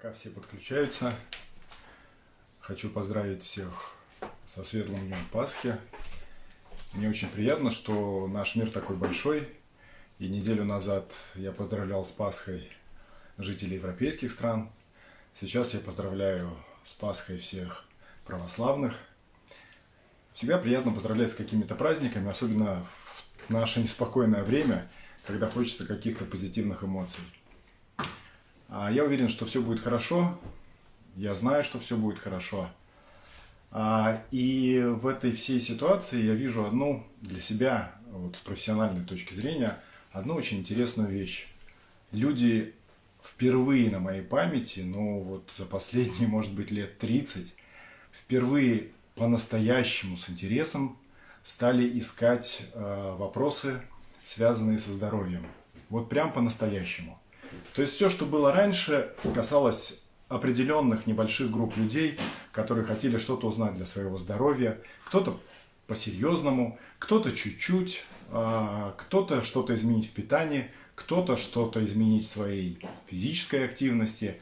Пока все подключаются, хочу поздравить всех со светлым днем Пасхи. Мне очень приятно, что наш мир такой большой. И неделю назад я поздравлял с Пасхой жителей европейских стран. Сейчас я поздравляю с Пасхой всех православных. Всегда приятно поздравлять с какими-то праздниками, особенно в наше неспокойное время, когда хочется каких-то позитивных эмоций. А я уверен, что все будет хорошо. Я знаю, что все будет хорошо. А, и в этой всей ситуации я вижу одну для себя, вот с профессиональной точки зрения, одну очень интересную вещь. Люди впервые на моей памяти, ну вот за последние, может быть, лет 30, впервые по-настоящему с интересом стали искать э, вопросы, связанные со здоровьем. Вот прям по-настоящему. То есть все, что было раньше, касалось определенных небольших групп людей, которые хотели что-то узнать для своего здоровья. Кто-то по-серьезному, кто-то чуть-чуть, а, кто-то что-то изменить в питании, кто-то что-то изменить в своей физической активности.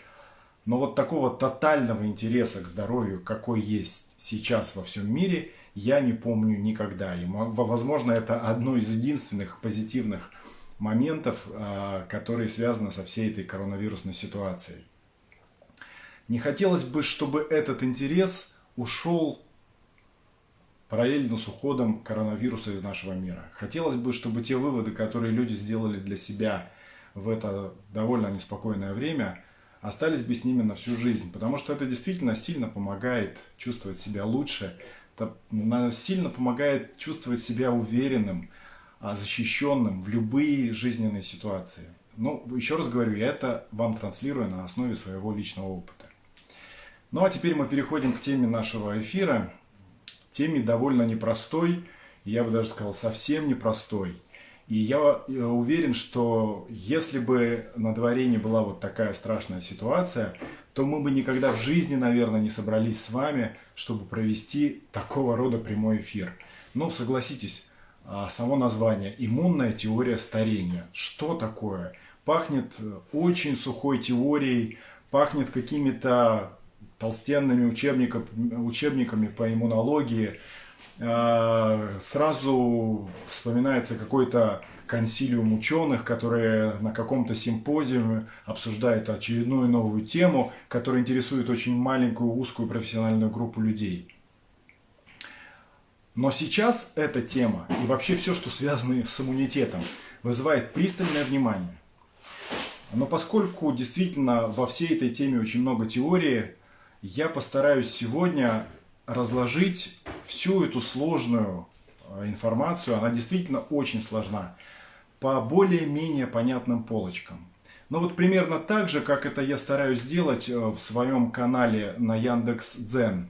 Но вот такого тотального интереса к здоровью, какой есть сейчас во всем мире, я не помню никогда. И, возможно, это одно из единственных позитивных моментов, а, которые связаны со всей этой коронавирусной ситуацией. Не хотелось бы, чтобы этот интерес ушел параллельно с уходом коронавируса из нашего мира. Хотелось бы, чтобы те выводы, которые люди сделали для себя в это довольно неспокойное время, остались бы с ними на всю жизнь. Потому что это действительно сильно помогает чувствовать себя лучше, это сильно помогает чувствовать себя уверенным, защищенным в любые жизненные ситуации. Ну, еще раз говорю, я это вам транслирую на основе своего личного опыта. Ну а теперь мы переходим к теме нашего эфира. Теме довольно непростой, я бы даже сказал совсем непростой. И я э, уверен, что если бы на дворе не была вот такая страшная ситуация, то мы бы никогда в жизни, наверное, не собрались с вами, чтобы провести такого рода прямой эфир. Ну, согласитесь, а, само название «Иммунная теория старения». Что такое? Пахнет э, очень сухой теорией, пахнет какими-то толстенными учебниками, учебниками по иммунологии. А, сразу вспоминается какой-то консилиум ученых, которые на каком-то симпозиуме обсуждают очередную новую тему, которая интересует очень маленькую узкую профессиональную группу людей. Но сейчас эта тема и вообще все, что связано с иммунитетом, вызывает пристальное внимание. Но поскольку действительно во всей этой теме очень много теории, я постараюсь сегодня разложить всю эту сложную э, информацию, она действительно очень сложна, по более-менее понятным полочкам. Но вот примерно так же, как это я стараюсь делать э, в своем канале на Яндекс.Дзен.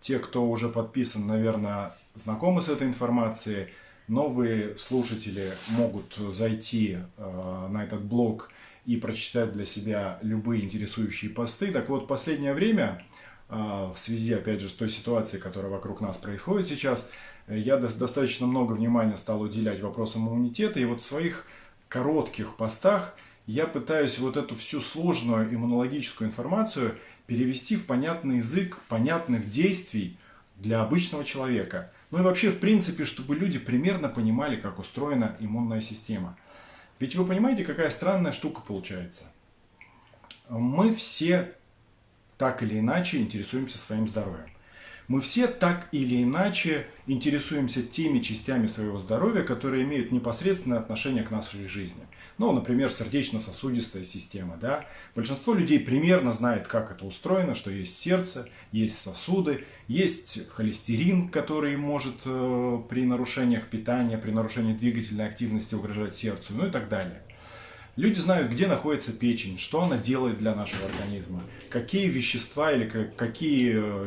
Те, кто уже подписан, наверное, знакомы с этой информацией. Новые слушатели могут зайти э, на этот блог и прочитать для себя любые интересующие посты. Так вот, последнее время, э, в связи, опять же, с той ситуацией, которая вокруг нас происходит сейчас, я достаточно много внимания стал уделять вопросам иммунитета. И вот в своих коротких постах я пытаюсь вот эту всю сложную иммунологическую информацию перевести в понятный язык понятных действий для обычного человека – ну и вообще, в принципе, чтобы люди примерно понимали, как устроена иммунная система. Ведь вы понимаете, какая странная штука получается. Мы все так или иначе интересуемся своим здоровьем. Мы все так или иначе интересуемся теми частями своего здоровья, которые имеют непосредственное отношение к нашей жизни. Ну, например, сердечно-сосудистая система. Да? Большинство людей примерно знает, как это устроено, что есть сердце, есть сосуды, есть холестерин, который может э, при нарушениях питания, при нарушении двигательной активности угрожать сердцу, ну и так далее. Люди знают, где находится печень, что она делает для нашего организма, какие вещества или какие э,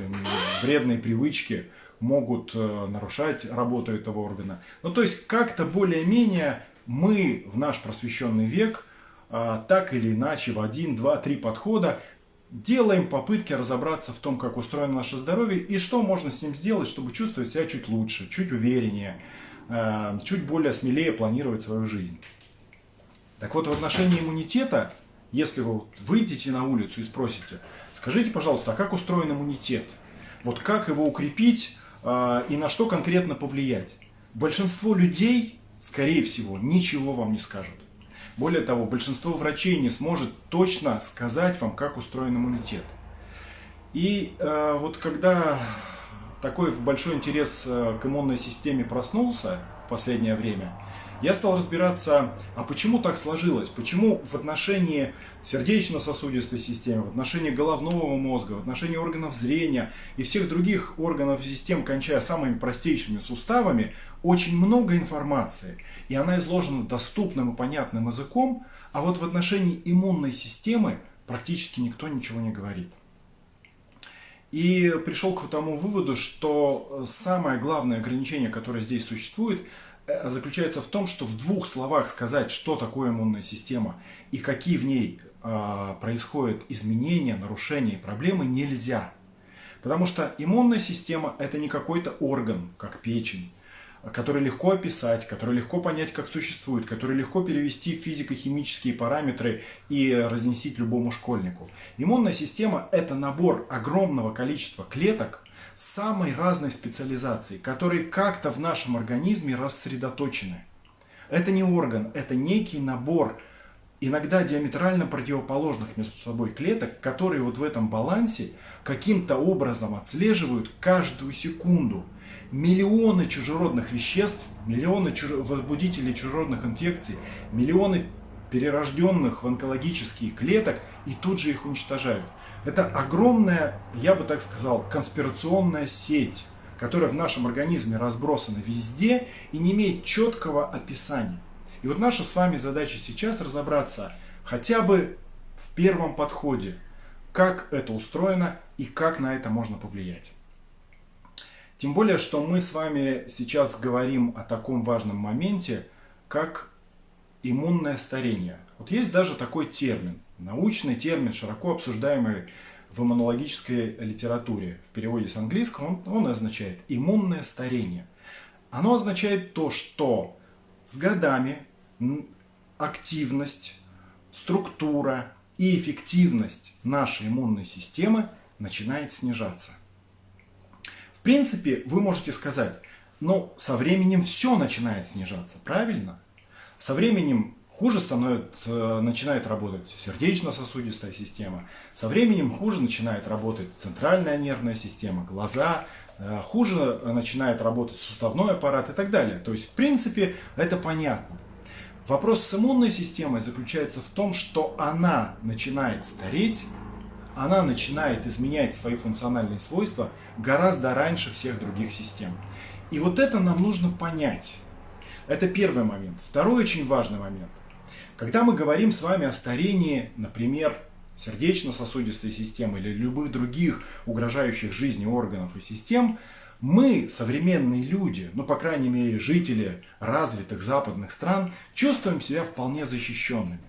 вредные привычки могут э, нарушать работу этого органа. Ну, то есть, как-то более-менее мы в наш просвещенный век а, так или иначе в один, два, три подхода делаем попытки разобраться в том, как устроено наше здоровье и что можно с ним сделать, чтобы чувствовать себя чуть лучше, чуть увереннее, чуть более смелее планировать свою жизнь. Так вот, в отношении иммунитета если вы выйдете на улицу и спросите, скажите, пожалуйста, а как устроен иммунитет? Вот как его укрепить э, и на что конкретно повлиять? Большинство людей, скорее всего, ничего вам не скажут. Более того, большинство врачей не сможет точно сказать вам, как устроен иммунитет. И э, вот когда такой большой интерес э, к иммунной системе проснулся в последнее время, я стал разбираться, а почему так сложилось, почему в отношении сердечно-сосудистой системы, в отношении головного мозга, в отношении органов зрения и всех других органов систем, кончая самыми простейшими суставами, очень много информации, и она изложена доступным и понятным языком, а вот в отношении иммунной системы практически никто ничего не говорит. И пришел к тому выводу, что самое главное ограничение, которое здесь существует, заключается в том, что в двух словах сказать, что такое иммунная система и какие в ней э, происходят изменения, нарушения и проблемы, нельзя. Потому что иммунная система это не какой-то орган, как печень, который легко описать, который легко понять, как существует, который легко перевести в физико-химические параметры и разнесить любому школьнику. Иммунная система это набор огромного количества клеток, самой разной специализации, которые как-то в нашем организме рассредоточены. Это не орган, это некий набор иногда диаметрально противоположных между собой клеток, которые вот в этом балансе каким-то образом отслеживают каждую секунду миллионы чужеродных веществ, миллионы возбудителей чужеродных инфекций, миллионы перерожденных в онкологические клеток и тут же их уничтожают. Это огромная, я бы так сказал, конспирационная сеть, которая в нашем организме разбросана везде и не имеет четкого описания. И вот наша с вами задача сейчас разобраться хотя бы в первом подходе, как это устроено и как на это можно повлиять. Тем более, что мы с вами сейчас говорим о таком важном моменте, как иммунное старение. Вот есть даже такой термин, научный термин, широко обсуждаемый в иммунологической литературе. В переводе с английского он, он означает иммунное старение. Оно означает то, что с годами активность, структура и эффективность нашей иммунной системы начинает снижаться. В принципе, вы можете сказать, но со временем все начинает снижаться, правильно? Со временем хуже становится, начинает работать сердечно-сосудистая система, со временем хуже начинает работать центральная нервная система, глаза, э, хуже начинает работать суставной аппарат и так далее. То есть, в принципе, это понятно. Вопрос с иммунной системой заключается в том, что она начинает стареть, она начинает изменять свои функциональные свойства гораздо раньше всех других систем. И вот это нам нужно понять. Это первый момент. Второй очень важный момент. Когда мы говорим с вами о старении, например, сердечно-сосудистой системы или любых других угрожающих жизни органов и систем, мы, современные люди, ну, по крайней мере, жители развитых западных стран, чувствуем себя вполне защищенными.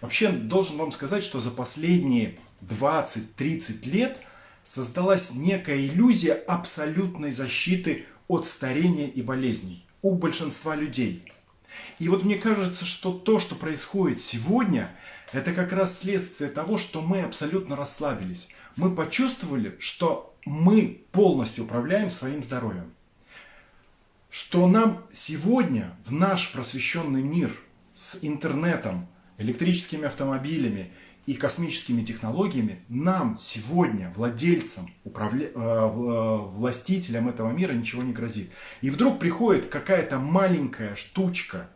Вообще, должен вам сказать, что за последние 20-30 лет создалась некая иллюзия абсолютной защиты от старения и болезней у большинства людей. И вот мне кажется, что то, что происходит сегодня, это как раз следствие того, что мы абсолютно расслабились. Мы почувствовали, что мы полностью управляем своим здоровьем. Что нам сегодня в наш просвещенный мир с интернетом, электрическими автомобилями и космическими технологиями нам сегодня, владельцам, управля... Э, э, властителям этого мира ничего не грозит. И вдруг приходит какая-то маленькая штучка,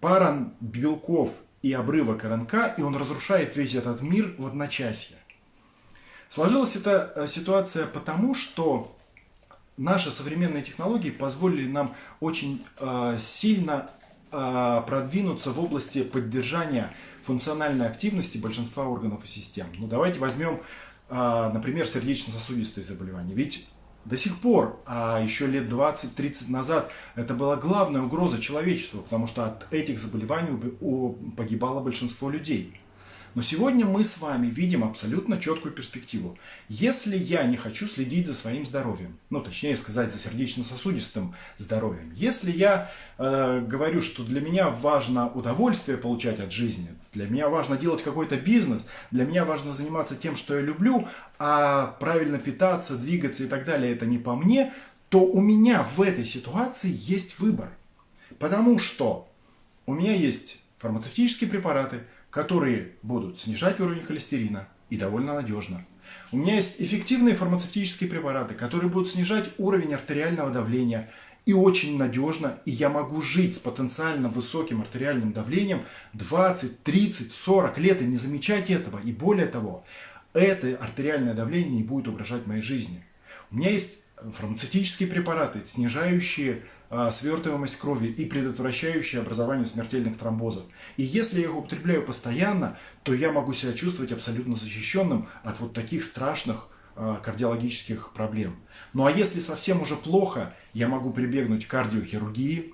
пара белков и обрывок РНК, и он разрушает весь этот мир в одночасье. Сложилась эта э, ситуация потому, что наши современные технологии позволили нам очень сильно продвинуться в области поддержания функциональной активности большинства органов и систем. Ну, давайте возьмем, а, например, сердечно-согистые заболевания. Ведь до сих пор, а еще лет 20-30 назад, это была главная угроза человечеству, потому что от этих заболеваний погибало большинство людей. Но сегодня мы с вами видим абсолютно четкую перспективу. Если я не хочу следить за своим здоровьем, ну точнее сказать за сердечно-сосудистым здоровьем, если я э, говорю, что для меня важно удовольствие получать от жизни, для меня важно делать какой-то бизнес, для меня важно заниматься тем, что я люблю, а правильно питаться, двигаться и так далее, это не по мне, то у меня в этой ситуации есть выбор. Потому что у меня есть фармацевтические препараты, которые будут снижать уровень холестерина и довольно надежно. У меня есть эффективные фармацевтические препараты, которые будут снижать уровень артериального давления и очень надежно, и я могу жить с потенциально высоким артериальным давлением 20, 30, 40 лет и не замечать этого. И более того, это артериальное давление не будет угрожать моей жизни. У меня есть фармацевтические препараты, снижающие свертываемость крови и предотвращающие образование смертельных тромбозов. И если я их употребляю постоянно, то я могу себя чувствовать абсолютно защищенным от вот таких страшных а, кардиологических проблем. Ну а если совсем уже плохо, я могу прибегнуть к кардиохирургии,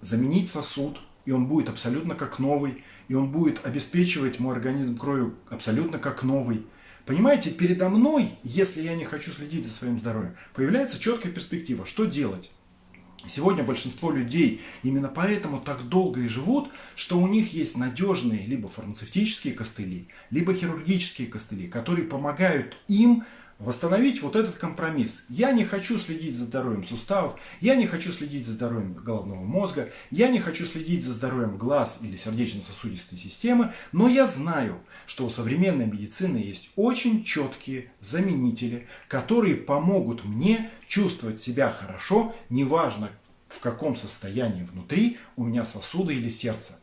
заменить сосуд, и он будет абсолютно как новый, и он будет обеспечивать мой организм кровью абсолютно как новый. Понимаете, передо мной, если я не хочу следить за своим здоровьем, появляется четкая перспектива, что делать. Сегодня большинство людей именно поэтому так долго и живут, что у них есть надежные либо фармацевтические костыли, либо хирургические костыли, которые помогают им восстановить вот этот компромисс. Я не хочу следить за здоровьем суставов, я не хочу следить за здоровьем головного мозга, я не хочу следить за здоровьем глаз или сердечно-сосудистой системы, но я знаю, что у современной медицины есть очень четкие заменители, которые помогут мне чувствовать себя хорошо, неважно в каком состоянии внутри у меня сосуды или сердце.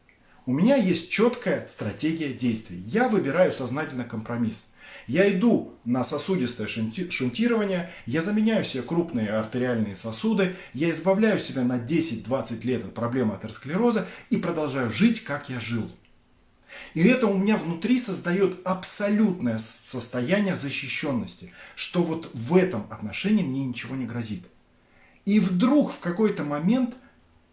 У меня есть четкая стратегия действий. Я выбираю сознательно компромисс. Я иду на сосудистое шунтирование, я заменяю себе крупные артериальные сосуды, я избавляю себя на 10-20 лет от проблемы атеросклероза и продолжаю жить, как я жил. И это у меня внутри создает абсолютное состояние защищенности, что вот в этом отношении мне ничего не грозит. И вдруг в какой-то момент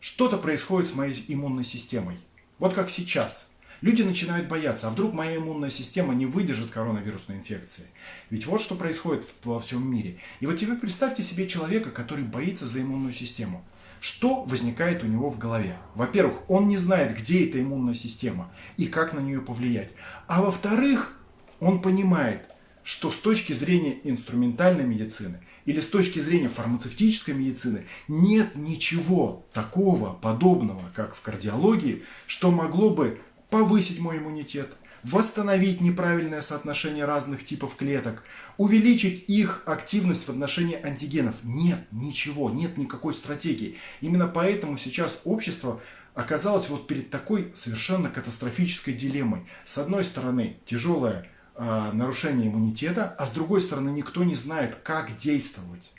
что-то происходит с моей иммунной системой. Вот как сейчас. Люди начинают бояться, а вдруг моя иммунная система не выдержит коронавирусной инфекции. Ведь вот что происходит во всем мире. И вот теперь представьте себе человека, который боится за иммунную систему. Что возникает у него в голове? Во-первых, он не знает, где эта иммунная система и как на нее повлиять. А во-вторых, он понимает, что с точки зрения инструментальной медицины или с точки зрения фармацевтической медицины нет ничего такого подобного, как в кардиологии, что могло бы повысить мой иммунитет, восстановить неправильное соотношение разных типов клеток, увеличить их активность в отношении антигенов. Нет ничего, нет никакой стратегии. Именно поэтому сейчас общество оказалось вот перед такой совершенно катастрофической дилеммой. С одной стороны, тяжелое э, нарушение иммунитета, а с другой стороны, никто не знает, как действовать.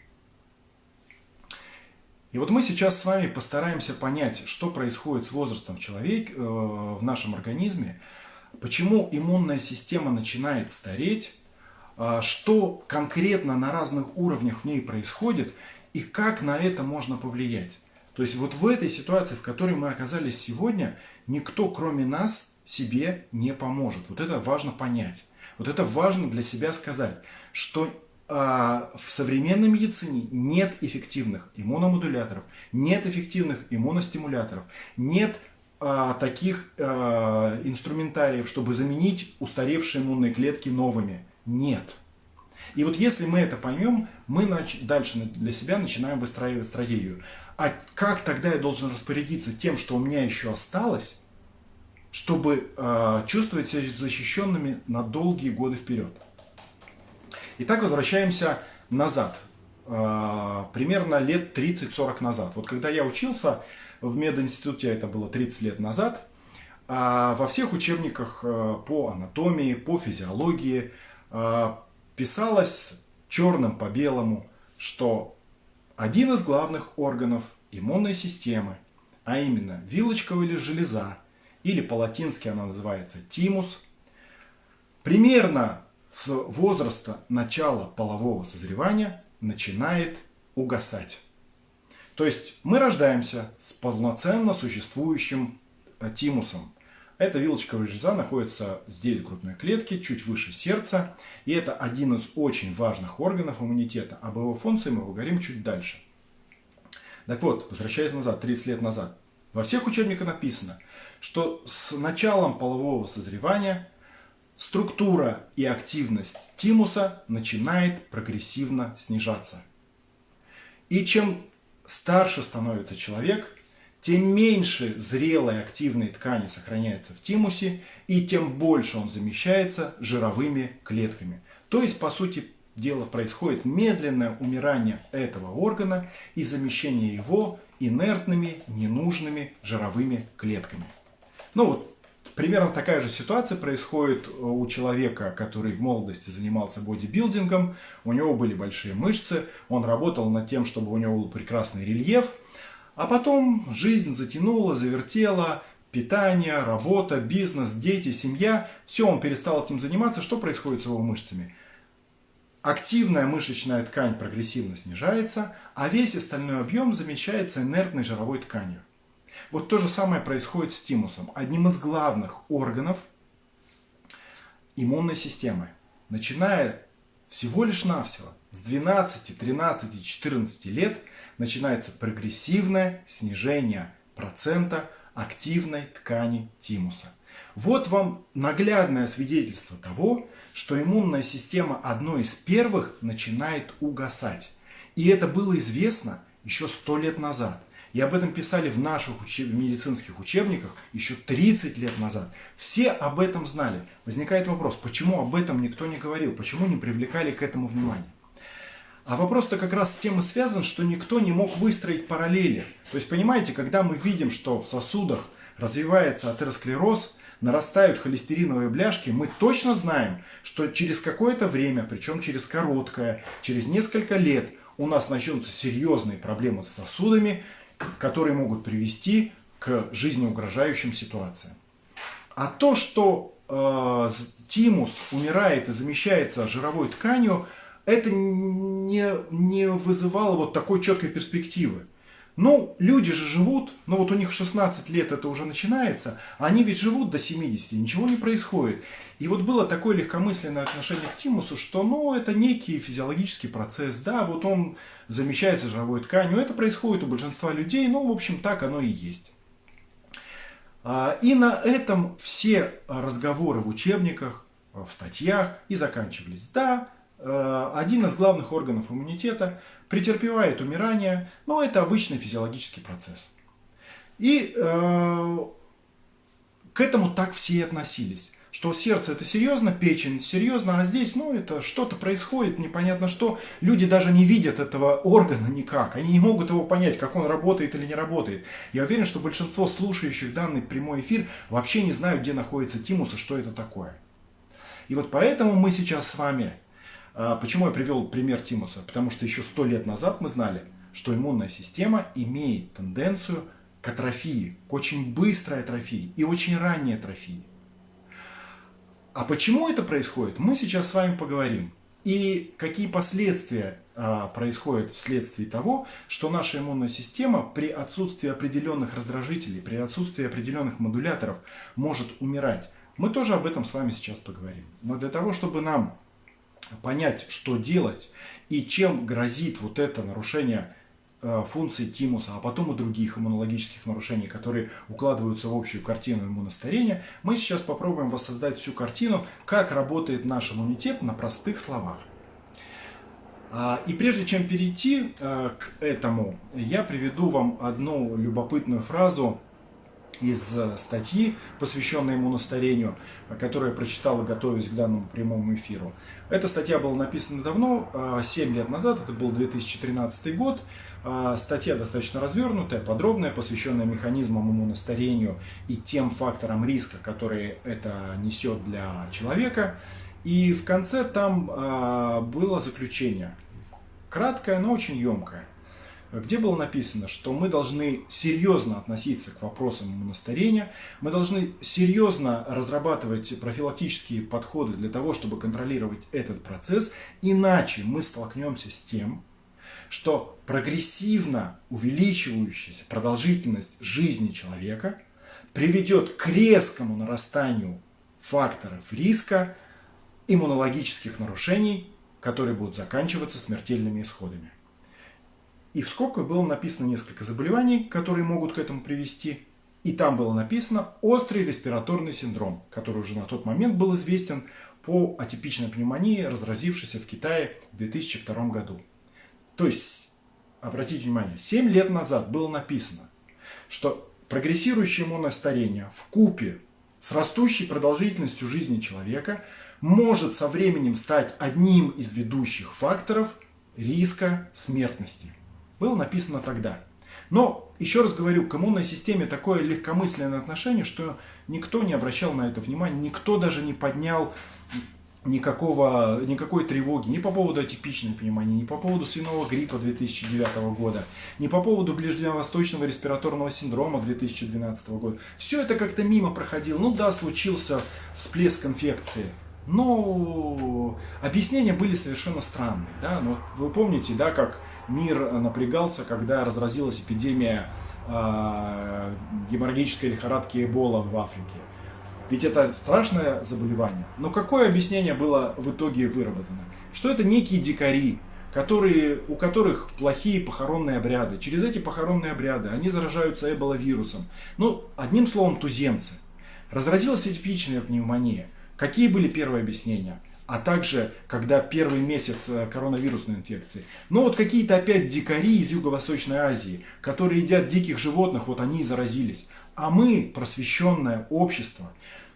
И вот мы сейчас с вами постараемся понять, что происходит с возрастом в человеке, э, в нашем организме, почему иммунная система начинает стареть, э, что конкретно на разных уровнях в ней происходит и как на это можно повлиять. То есть вот в этой ситуации, в которой мы оказались сегодня, никто кроме нас себе не поможет. Вот это важно понять. Вот это важно для себя сказать, что в современной медицине нет эффективных иммуномодуляторов, нет эффективных иммуностимуляторов, нет а, таких а, инструментариев, чтобы заменить устаревшие иммунные клетки новыми. Нет. И вот если мы это поймем, мы дальше для себя начинаем выстраивать стратегию. А как тогда я должен распорядиться тем, что у меня еще осталось, чтобы чувствовать себя защищенными на долгие годы вперед? Итак, возвращаемся назад. А, примерно лет 30-40 назад. Вот когда я учился в мединституте, это было 30 лет назад, а во всех учебниках а, по анатомии, по физиологии а, писалось черным по белому, что один из главных органов иммунной системы, а именно вилочковая железа, или по-латински она называется тимус, примерно с возраста начала полового созревания начинает угасать. То есть мы рождаемся с полноценно существующим тимусом. Эта вилочковая железа находится здесь, в грудной клетке, чуть выше сердца. И это один из очень важных органов иммунитета. Об его функции мы поговорим чуть дальше. Так вот, возвращаясь назад, 30 лет назад. Во всех учебниках написано, что с началом полового созревания структура и активность тимуса начинает прогрессивно снижаться. И чем старше становится человек, тем меньше зрелой активной ткани сохраняется в тимусе, и тем больше он замещается жировыми клетками. То есть, по сути дела, происходит медленное умирание этого органа и замещение его инертными, ненужными жировыми клетками. Ну вот, примерно такая же ситуация происходит у человека, который в молодости занимался бодибилдингом. У него были большие мышцы, он работал над тем, чтобы у него был прекрасный рельеф – а потом жизнь затянула, завертела, питание, работа, бизнес, дети, семья. Все, он перестал этим заниматься. Что происходит с его мышцами? Активная мышечная ткань прогрессивно снижается, а весь остальной объем замещается инертной жировой тканью. Вот то же самое происходит с тимусом, одним из главных органов иммунной системы. Начиная всего лишь навсего с 12, 13, 14 лет начинается прогрессивное снижение процента активной ткани тимуса. Вот вам наглядное свидетельство того, что иммунная система одной из первых начинает угасать. И это было известно еще сто лет назад. И об этом писали в наших учеб... медицинских учебниках еще 30 лет назад. Все об этом знали. Возникает вопрос, почему об этом никто не говорил, почему не привлекали к этому внимание. А вопрос-то как раз с тем и связан, что никто не мог выстроить параллели. То есть, понимаете, когда мы видим, что в сосудах развивается атеросклероз, нарастают холестериновые бляшки, мы точно знаем, что через какое-то время, причем через короткое, через несколько лет, у нас начнутся серьезные проблемы с сосудами, которые могут привести к жизнеугрожающим ситуациям. А то, что э, тимус умирает и замещается жировой тканью, это не, не вызывало вот такой четкой перспективы. Ну, люди же живут, но вот у них в 16 лет это уже начинается, а они ведь живут до 70, ничего не происходит. И вот было такое легкомысленное отношение к тимусу, что, ну, это некий физиологический процесс, да, вот он замещается жировой тканью, это происходит у большинства людей, ну, в общем, так оно и есть. А, и на этом все разговоры в учебниках, в статьях и заканчивались. Да, один из главных органов иммунитета претерпевает умирание, но это обычный физиологический процесс. И э, к этому так все и относились. Что сердце это серьезно, печень серьезно, а здесь, ну, это что-то происходит, непонятно что. Люди даже не видят этого органа никак. Они не могут его понять, как он работает или не работает. Я уверен, что большинство слушающих данный прямой эфир вообще не знают, где находится тимус и что это такое. И вот поэтому мы сейчас с вами почему я привел пример Тимуса? Потому что еще сто лет назад мы знали, что иммунная система имеет тенденцию к атрофии, к очень быстрой атрофии и очень ранней атрофии. А почему это происходит, мы сейчас с вами поговорим. И какие последствия а, происходят вследствие того, что наша иммунная система при отсутствии определенных раздражителей, при отсутствии определенных модуляторов может умирать. Мы тоже об этом с вами сейчас поговорим. Но для того, чтобы нам понять, что делать и чем грозит вот это нарушение э, функции тимуса, а потом и других иммунологических нарушений, которые укладываются в общую картину иммуностарения, мы сейчас попробуем воссоздать всю картину, как работает наш иммунитет на простых словах. А, и прежде чем перейти э, к этому, я приведу вам одну любопытную фразу из э, статьи, посвященной иммуностарению, которую я прочитала, готовясь к данному прямому эфиру. Эта статья была написана давно, 7 э, лет назад, это был 2013 год. Э, статья достаточно развернутая, подробная, посвященная механизмам иммуностарению и тем факторам риска, которые это несет для человека. И в конце там было заключение. Краткое, но очень емкое где было написано, что мы должны серьезно относиться к вопросам иммуностарения, мы должны серьезно разрабатывать профилактические подходы для того, чтобы контролировать этот процесс, иначе мы столкнемся с тем, что прогрессивно увеличивающаяся продолжительность жизни человека приведет к резкому нарастанию факторов риска иммунологических нарушений, которые будут заканчиваться смертельными исходами. И в скобках было написано несколько заболеваний, которые могут к этому привести. И там было написано острый респираторный синдром, который уже на тот момент был известен по атипичной пневмонии, разразившейся в Китае в 2002 году. То есть, обратите внимание, 7 лет назад было написано, что прогрессирующее иммунное старение в купе с растущей продолжительностью жизни человека может со временем стать одним из ведущих факторов риска смертности. Было написано тогда. Но, еще раз говорю, к иммунной системе такое легкомысленное отношение, что никто не обращал на это внимания, никто даже не поднял никакого, никакой тревоги ни по поводу атипичной пневмонии, ни по поводу свиного гриппа 2009 года, ни по поводу ближневосточного респираторного синдрома 2012 года. Все это как-то мимо проходило. Ну да, случился всплеск инфекции. Но объяснения были совершенно странные. Да? Но вы помните, да, как мир напрягался, когда разразилась эпидемия э, геморрагической лихорадки Эбола в Африке. Ведь это страшное заболевание. Но какое объяснение было в итоге выработано? Что это некие дикари, которые, у которых плохие похоронные обряды. Через эти похоронные обряды они заражаются эболовирусом. Ну, одним словом, туземцы. Разразилась типичная пневмония. Какие были первые объяснения? а также когда первый месяц э, коронавирусной инфекции. Но вот какие-то опять дикари из Юго-Восточной Азии, которые едят диких животных, вот они и заразились. А мы, просвещенное общество,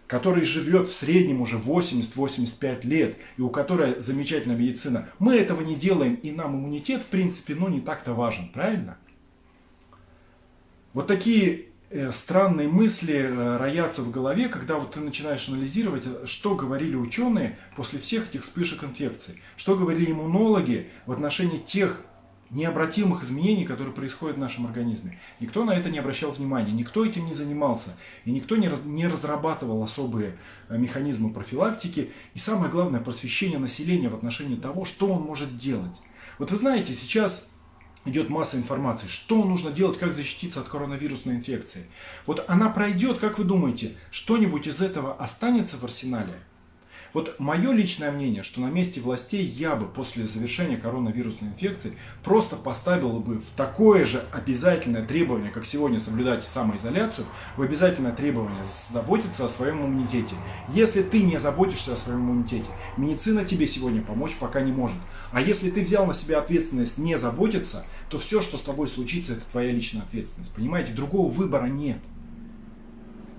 которое живет в среднем уже 80-85 лет, и у которой замечательная медицина, мы этого не делаем, и нам иммунитет, в принципе, ну не так-то важен, правильно? Вот такие странные мысли э, роятся в голове, когда вот ты начинаешь анализировать, что говорили ученые после всех этих вспышек инфекций, что говорили иммунологи в отношении тех необратимых изменений, которые происходят в нашем организме. Никто на это не обращал внимания, никто этим не занимался, и никто не, раз, не разрабатывал особые э, механизмы профилактики и самое главное просвещение населения в отношении того, что он может делать. Вот вы знаете, сейчас идет масса информации, что нужно делать, как защититься от коронавирусной инфекции. Вот она пройдет, как вы думаете, что-нибудь из этого останется в арсенале? Вот мое личное мнение, что на месте властей я бы после завершения коронавирусной инфекции просто поставил бы в такое же обязательное требование, как сегодня соблюдать самоизоляцию, в обязательное требование заботиться о своем иммунитете. Если ты не заботишься о своем иммунитете, медицина тебе сегодня помочь пока не может. А если ты взял на себя ответственность не заботиться, то все, что с тобой случится, это твоя личная ответственность. Понимаете, другого выбора нет.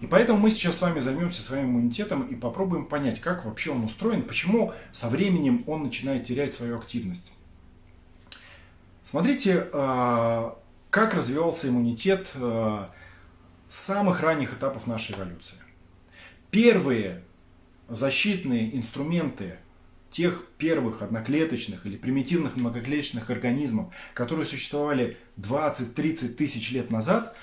И поэтому мы сейчас с вами займемся своим иммунитетом и попробуем понять, как вообще он устроен, почему со временем он начинает терять свою активность. Смотрите, а, как развивался иммунитет а, с самых ранних этапов нашей эволюции. Первые защитные инструменты тех первых одноклеточных или примитивных многоклеточных организмов, которые существовали 20-30 тысяч лет назад,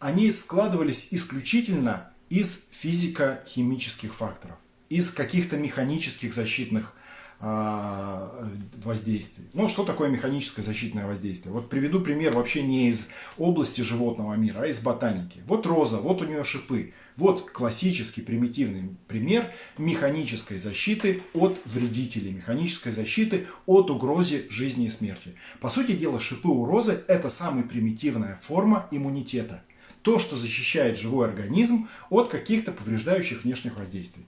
они складывались исключительно из физико-химических факторов, из каких-то механических защитных а, воздействий. Ну, что такое механическое защитное воздействие? Вот приведу пример вообще не из области животного мира, а из ботаники. Вот роза, вот у нее шипы. Вот классический примитивный пример механической защиты от вредителей, механической защиты от угрозы жизни и смерти. По сути дела, шипы у розы – это самая примитивная форма иммунитета – то, что защищает живой организм от каких-то повреждающих внешних воздействий.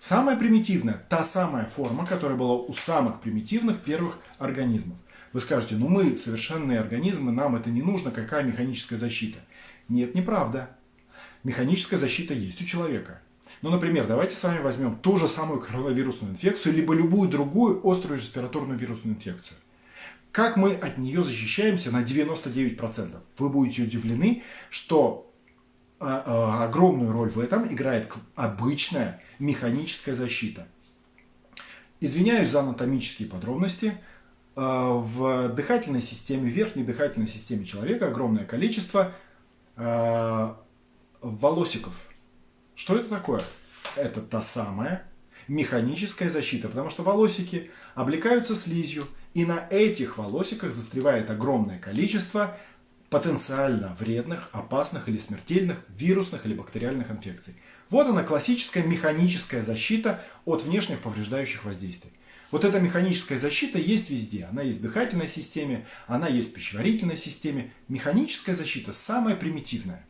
Самая примитивная, та самая форма, которая была у самых примитивных первых организмов. Вы скажете, ну мы совершенные организмы, нам это не нужно, какая механическая защита? Нет, неправда. Механическая защита есть у человека. Ну, например, давайте с вами возьмем ту же самую коронавирусную инфекцию, либо любую другую острую респираторную вирусную инфекцию. Как мы от нее защищаемся на 99%? Вы будете удивлены, что а, а, огромную роль в этом играет обычная механическая защита. Извиняюсь за анатомические подробности. А, в дыхательной системе, верхней дыхательной системе человека огромное количество волосиков. Что это такое? Это та самая механическая защита, потому что волосики облекаются слизью, и на этих волосиках застревает огромное количество потенциально вредных, опасных или смертельных вирусных или бактериальных инфекций. Вот она классическая механическая защита от внешних повреждающих воздействий. Вот эта механическая защита есть везде. Она есть в дыхательной системе, она есть в пищеварительной системе. Механическая защита самая примитивная.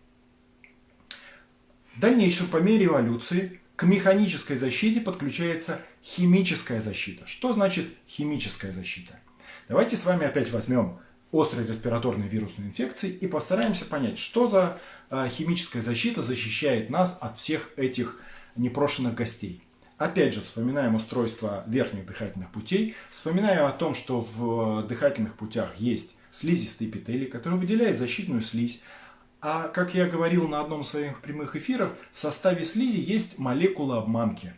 В дальнейшем, по мере эволюции, к механической защите подключается химическая защита. Что значит химическая защита? Давайте с вами опять возьмем острые респираторные вирусные инфекции и постараемся понять, что за а, химическая защита защищает нас от всех этих непрошенных гостей. Опять же, вспоминаем устройство верхних дыхательных путей, вспоминаем о том, что в дыхательных путях есть слизистые эпителий, который выделяет защитную слизь. А, как я говорил на одном из своих прямых эфиров, в составе слизи есть молекулы обманки.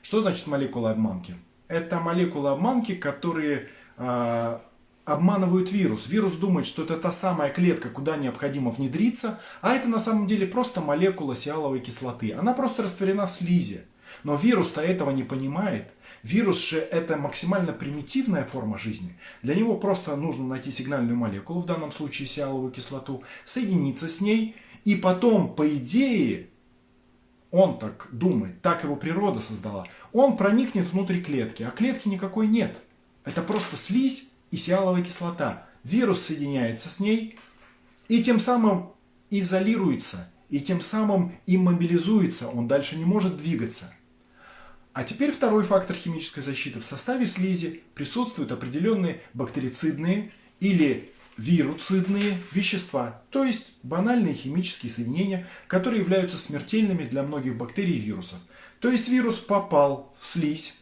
Что значит молекулы обманки? Это молекулы обманки, которые э, обманывают вирус. Вирус думает, что это та самая клетка, куда необходимо внедриться, а это на самом деле просто молекула сиаловой кислоты. Она просто растворена в слизи. Но вирус-то этого не понимает. Вирус же это максимально примитивная форма жизни. Для него просто нужно найти сигнальную молекулу, в данном случае сиаловую кислоту, соединиться с ней, и потом, по идее, он так думает, так его природа создала, он проникнет внутрь клетки, а клетки никакой нет. Это просто слизь и сиаловая кислота. Вирус соединяется с ней и тем самым изолируется, и тем самым иммобилизуется, он дальше не может двигаться. А теперь второй фактор химической защиты. В составе слизи присутствуют определенные бактерицидные или вируцидные вещества, то есть банальные химические соединения, которые являются смертельными для многих бактерий и вирусов. То есть вирус попал в слизь.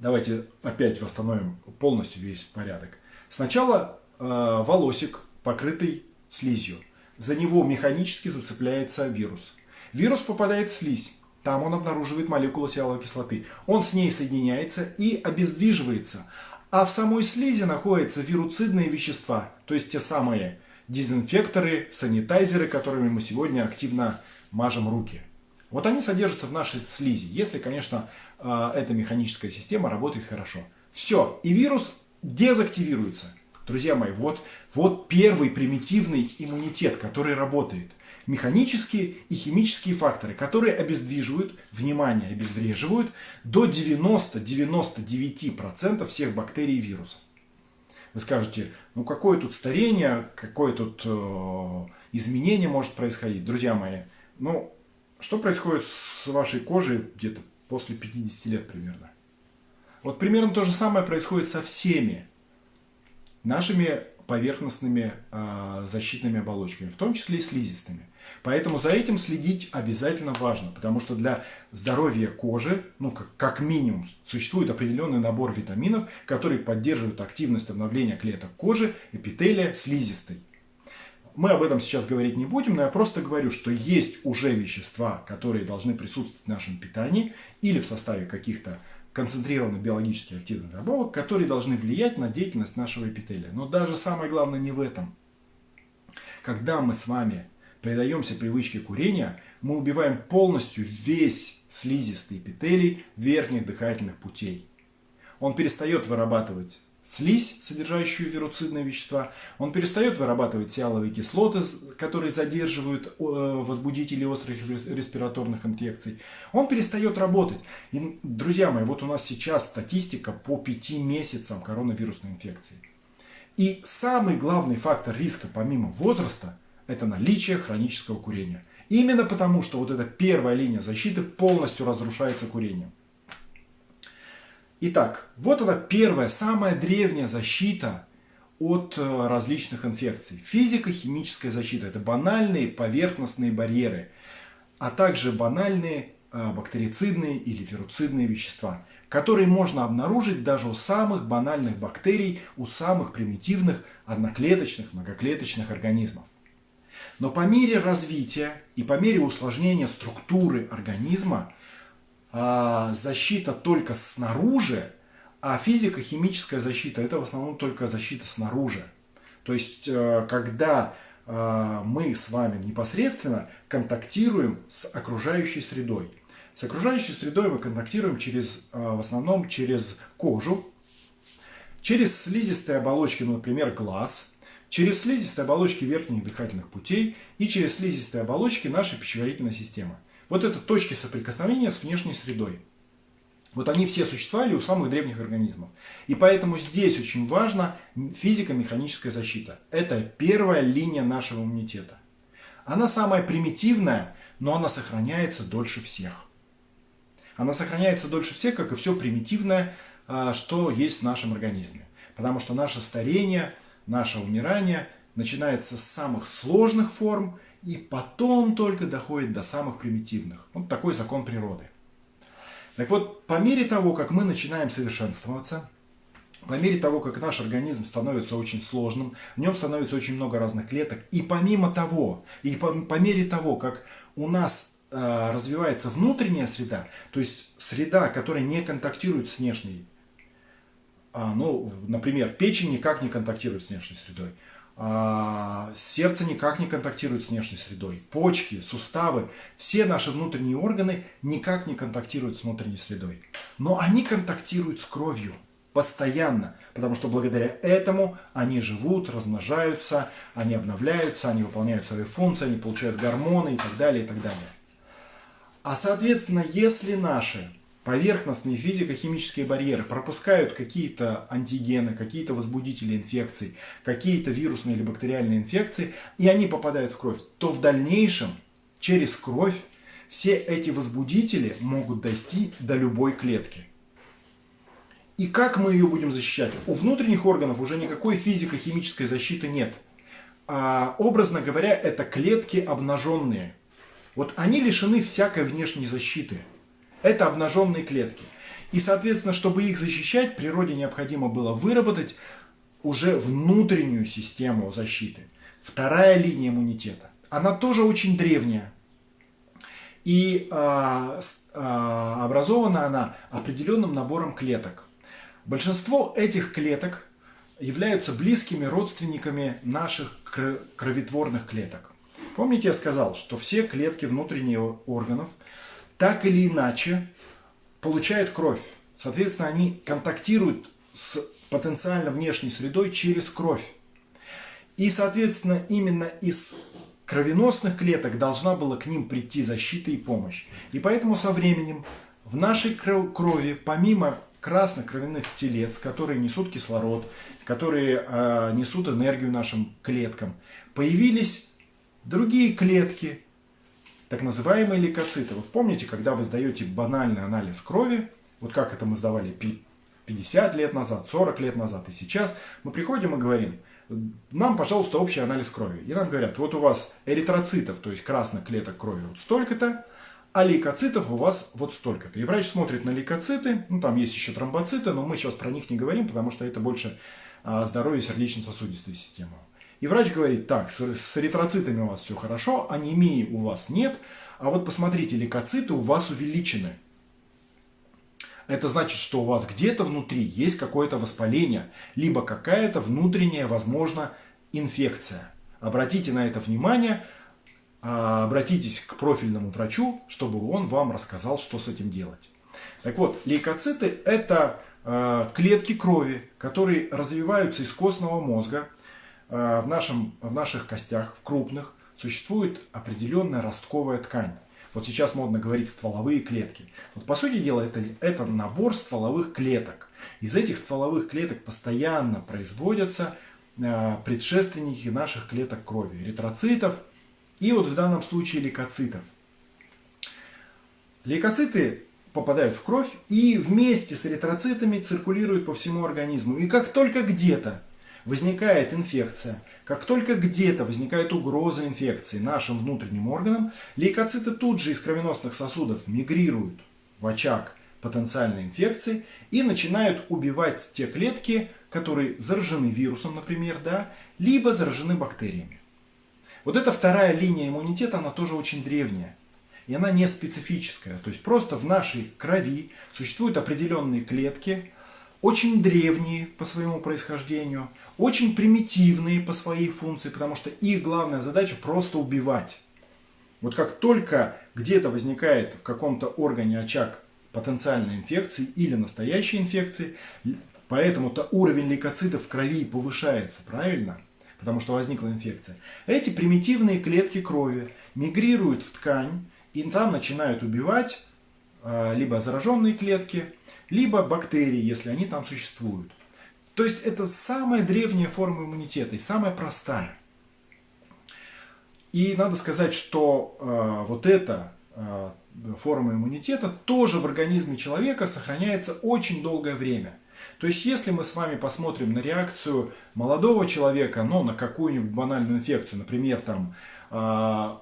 Давайте опять восстановим полностью весь порядок. Сначала э, волосик, покрытый слизью. За него механически зацепляется вирус. Вирус попадает в слизь. Там он обнаруживает молекулу сиаловой кислоты. Он с ней соединяется и обездвиживается. А в самой слизи находятся вируцидные вещества, то есть те самые дезинфекторы, санитайзеры, которыми мы сегодня активно мажем руки. Вот они содержатся в нашей слизи, если, конечно, а, эта механическая система работает хорошо. Все, и вирус дезактивируется. Друзья мои, вот, вот первый примитивный иммунитет, который работает – механические и химические факторы, которые обездвиживают, внимание, обезвреживают до 90-99% всех бактерий и вирусов. Вы скажете, ну какое тут старение, какое тут э, изменение может происходить. Друзья мои, ну что происходит с вашей кожей где-то после 50 лет примерно? Вот примерно то же самое происходит со всеми нашими поверхностными э, защитными оболочками, в том числе и слизистыми. Поэтому за этим следить обязательно важно, потому что для здоровья кожи, ну как, как минимум, существует определенный набор витаминов, которые поддерживают активность обновления клеток кожи, эпителия, слизистой. Мы об этом сейчас говорить не будем, но я просто говорю, что есть уже вещества, которые должны присутствовать в нашем питании или в составе каких-то концентрированных биологически активных добавок, которые должны влиять на деятельность нашего эпителия. Но даже самое главное не в этом. Когда мы с вами предаемся привычке курения, мы убиваем полностью весь слизистый эпителий верхних дыхательных путей. Он перестает вырабатывать слизь, содержащую вируцидные вещества, он перестает вырабатывать сиаловые кислоты, которые задерживают э, возбудители острых респираторных инфекций, он перестает работать. И, друзья мои, вот у нас сейчас статистика по 5 месяцам коронавирусной инфекции. И самый главный фактор риска помимо возраста – это наличие хронического курения. Именно потому, что вот эта первая линия защиты полностью разрушается курением. Итак, вот она первая, самая древняя защита от э, различных инфекций. Физико-химическая защита – это банальные поверхностные барьеры, а также банальные э, бактерицидные или вируцидные вещества, которые можно обнаружить даже у самых банальных бактерий, у самых примитивных одноклеточных, многоклеточных организмов. Но по мере развития и по мере усложнения структуры организма а, защита только снаружи, а физико-химическая защита это в основном только защита снаружи. То есть, э, когда э, мы с вами непосредственно контактируем с окружающей средой. С окружающей средой мы контактируем через, э, в основном через кожу, через слизистые оболочки, ну, например, глаз, через слизистые оболочки верхних дыхательных путей и через слизистые оболочки нашей пищеварительной системы. Вот это точки соприкосновения с внешней средой. Вот они все существовали у самых древних организмов. И поэтому здесь очень важна физико-механическая защита. Это первая линия нашего иммунитета. Она самая примитивная, но она сохраняется дольше всех. Она сохраняется дольше всех, как и все примитивное, а, что есть в нашем организме. Потому что наше старение, наше умирание начинается с самых сложных форм и потом только доходит до самых примитивных. Вот такой закон природы. Так вот, по мере того, как мы начинаем совершенствоваться, по мере того, как наш организм становится очень сложным, в нем становится очень много разных клеток, и помимо того, и по, по мере того, как у нас э, развивается внутренняя среда, то есть среда, которая не контактирует с внешней, ну, например, печень никак не контактирует с внешней средой, а, сердце никак не контактирует с внешней средой, почки, суставы, все наши внутренние органы никак не контактируют с внутренней средой. Но они контактируют с кровью постоянно, потому что благодаря этому они живут, размножаются, они обновляются, они выполняют свои функции, они получают гормоны и так далее, и так далее. А соответственно, если наши поверхностные физико-химические барьеры пропускают какие-то антигены, какие-то возбудители инфекций, какие-то вирусные или бактериальные инфекции, и они попадают в кровь, то в дальнейшем через кровь все эти возбудители могут дойти до любой клетки. И как мы ее будем защищать? У внутренних органов уже никакой физико-химической защиты нет. А, образно говоря, это клетки обнаженные. Вот они лишены всякой внешней защиты – это обнаженные клетки. И, соответственно, чтобы их защищать, природе необходимо было выработать уже внутреннюю систему защиты. Вторая линия иммунитета. Она тоже очень древняя. И а, а, образована она определенным набором клеток. Большинство этих клеток являются близкими родственниками наших кроветворных клеток. Помните, я сказал, что все клетки внутренних органов так или иначе получают кровь. Соответственно, они контактируют с потенциально внешней средой через кровь. И, соответственно, именно из кровеносных клеток должна была к ним прийти защита и помощь. И поэтому со временем в нашей крови, помимо красных кровяных телец, которые несут кислород, которые э, несут энергию нашим клеткам, появились другие клетки, так называемые лейкоциты. Вот помните, когда вы сдаете банальный анализ крови, вот как это мы сдавали 50 лет назад, 40 лет назад и сейчас, мы приходим и говорим, нам, пожалуйста, общий анализ крови. И нам говорят, вот у вас эритроцитов, то есть красных клеток крови вот столько-то, а лейкоцитов у вас вот столько-то. И врач смотрит на лейкоциты, ну там есть еще тромбоциты, но мы сейчас про них не говорим, потому что это больше а, здоровье сердечно-сосудистой системы. И врач говорит, так, с, с эритроцитами у вас все хорошо, анемии у вас нет, а вот посмотрите, лейкоциты у вас увеличены. Это значит, что у вас где-то внутри есть какое-то воспаление, либо какая-то внутренняя, возможно, инфекция. Обратите на это внимание, а, обратитесь к профильному врачу, чтобы он вам рассказал, что с этим делать. Так вот, лейкоциты – это а, клетки крови, которые развиваются из костного мозга Э, в, нашем, в наших костях, в крупных, существует определенная ростковая ткань. Вот сейчас модно говорить стволовые клетки. Вот по сути дела это, это набор стволовых клеток. Из этих стволовых клеток постоянно производятся э, предшественники наших клеток крови, эритроцитов и вот в данном случае лейкоцитов. Лейкоциты попадают в кровь и вместе с эритроцитами циркулируют по всему организму. И как только где-то возникает инфекция, как только где-то возникает угроза инфекции нашим внутренним органам, лейкоциты тут же из кровеносных сосудов мигрируют в очаг потенциальной инфекции и начинают убивать те клетки, которые заражены вирусом, например, да, либо заражены бактериями. Вот эта вторая линия иммунитета, она тоже очень древняя. И она не специфическая. То есть просто в нашей крови существуют определенные клетки, очень древние по своему происхождению, очень примитивные по своей функции, потому что их главная задача просто убивать. Вот как только где-то возникает в каком-то органе очаг потенциальной инфекции или настоящей инфекции, поэтому-то уровень лейкоцитов в крови повышается, правильно? потому что возникла инфекция. Эти примитивные клетки крови мигрируют в ткань и там начинают убивать а, либо зараженные клетки, либо бактерии, если они там существуют. То есть это самая древняя форма иммунитета и самая простая. И надо сказать, что э, вот эта э, форма иммунитета тоже в организме человека сохраняется очень долгое время. То есть, если мы с вами посмотрим на реакцию молодого человека, ну, на какую-нибудь банальную инфекцию, например, там, э,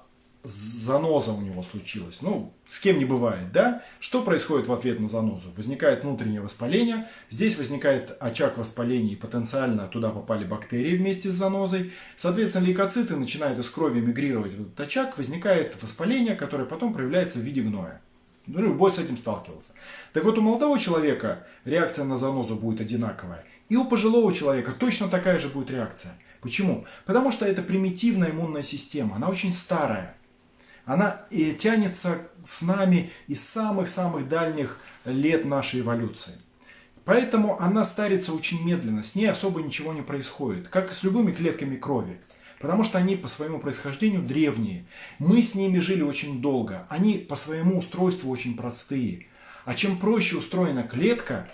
заноза у него случилась. Ну, с кем не бывает, да? Что происходит в ответ на занозу? Возникает внутреннее воспаление, здесь возникает очаг воспаления и потенциально туда попали бактерии вместе с занозой. Соответственно, лейкоциты начинают из крови мигрировать в этот очаг, возникает воспаление, которое потом проявляется в виде гноя. Ну, любой с этим сталкивался. Так вот, у молодого человека реакция на занозу будет одинаковая. И у пожилого человека точно такая же будет реакция. Почему? Потому что это примитивная иммунная система, она очень старая она и тянется с нами из самых-самых дальних лет нашей эволюции. Поэтому она старится очень медленно, с ней особо ничего не происходит, как и с любыми клетками крови. Потому что они по своему происхождению древние. Мы с ними жили очень долго. Они по своему устройству очень простые. А чем проще устроена клетка,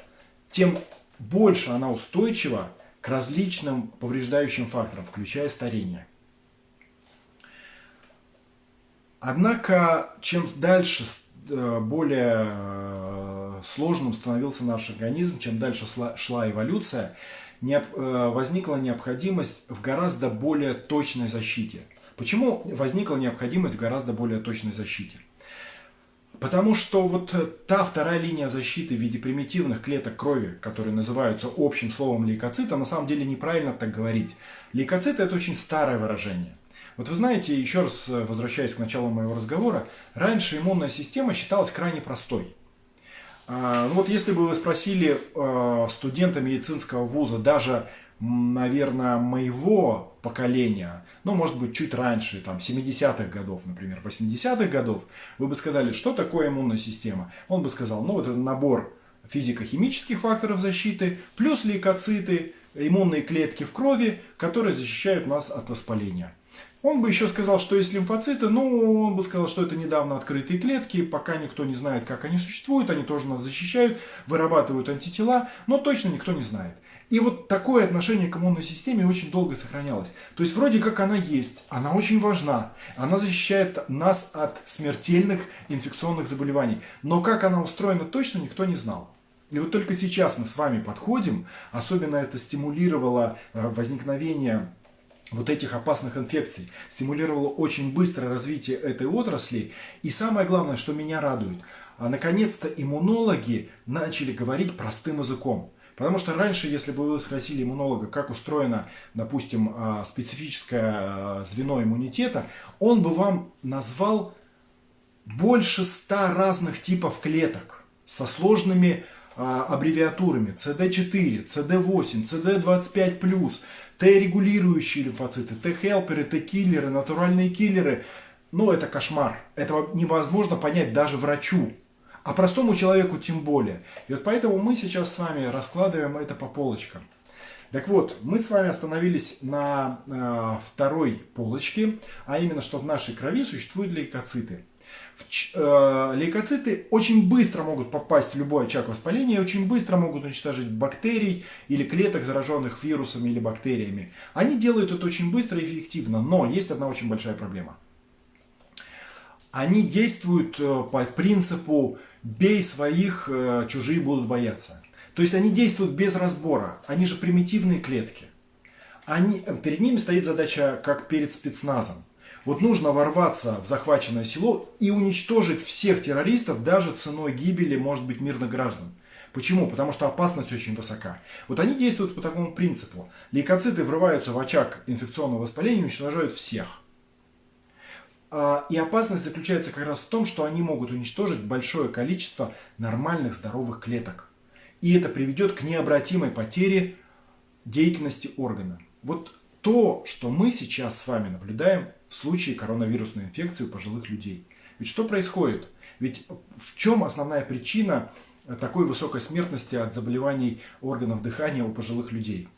тем больше она устойчива к различным повреждающим факторам, включая старение. Однако, чем дальше э, более э, сложным становился наш организм, чем дальше шла эволюция, э, возникла необходимость в гораздо более точной защите. Почему возникла необходимость в гораздо более точной защите? Потому что вот та вторая линия защиты в виде примитивных клеток крови, которые называются общим словом лейкоцита, на самом деле неправильно так говорить. Лейкоциты это очень старое выражение. Вот вы знаете, еще раз э, возвращаясь к началу моего разговора, раньше иммунная система считалась крайне простой. А, ну вот если бы вы спросили э, студента медицинского вуза, даже, наверное, моего поколения, ну, может быть, чуть раньше, там, 70-х годов, например, 80-х годов, вы бы сказали, что такое иммунная система? Он бы сказал, ну, вот это набор физико-химических факторов защиты, плюс лейкоциты, иммунные клетки в крови, которые защищают нас от воспаления. Он бы еще сказал, что есть лимфоциты, но он бы сказал, что это недавно открытые клетки, пока никто не знает, как они существуют, они тоже нас защищают, вырабатывают антитела, но точно никто не знает. И вот такое отношение к иммунной системе очень долго сохранялось. То есть вроде как она есть, она очень важна, она защищает нас от смертельных инфекционных заболеваний. Но как она устроена точно никто не знал. И вот только сейчас мы с вами подходим, особенно это стимулировало э, возникновение вот этих опасных инфекций, стимулировало очень быстрое развитие этой отрасли. И самое главное, что меня радует, а наконец-то иммунологи начали говорить простым языком. Потому что раньше, если бы вы спросили иммунолога, как устроено, допустим, а, специфическое а, звено иммунитета, он бы вам назвал больше ста разных типов клеток со сложными а, аббревиатурами CD4, CD8, CD25+, Т-регулирующие лимфоциты, Т-хелперы, Т-киллеры, натуральные киллеры. Ну, это кошмар. Этого невозможно понять даже врачу. А простому человеку тем более. И вот поэтому мы сейчас с вами раскладываем это по полочкам. Так вот, мы с вами остановились на э, второй полочке, а именно, что в нашей крови существуют лейкоциты. Э, лейкоциты очень быстро могут попасть в любой очаг воспаления, очень быстро могут уничтожить бактерий или клеток, зараженных вирусами или бактериями. Они делают это очень быстро и эффективно, но есть одна очень большая проблема. Они действуют э, по принципу «бей своих, э, чужие будут бояться». То есть они действуют без разбора, они же примитивные клетки. Они, перед ними стоит задача, как перед спецназом вот нужно ворваться в захваченное село и уничтожить всех террористов даже ценой гибели, может быть, мирных граждан. Почему? Потому что опасность очень высока. Вот они действуют по такому принципу. Лейкоциты врываются в очаг инфекционного воспаления и уничтожают всех. А, и опасность заключается как раз в том, что они могут уничтожить большое количество нормальных здоровых клеток. И это приведет к необратимой потере деятельности органа. Вот то, что мы сейчас с вами наблюдаем в случае коронавирусной инфекции у пожилых людей. Ведь что происходит? Ведь в чем основная причина такой высокой смертности от заболеваний органов дыхания у пожилых людей?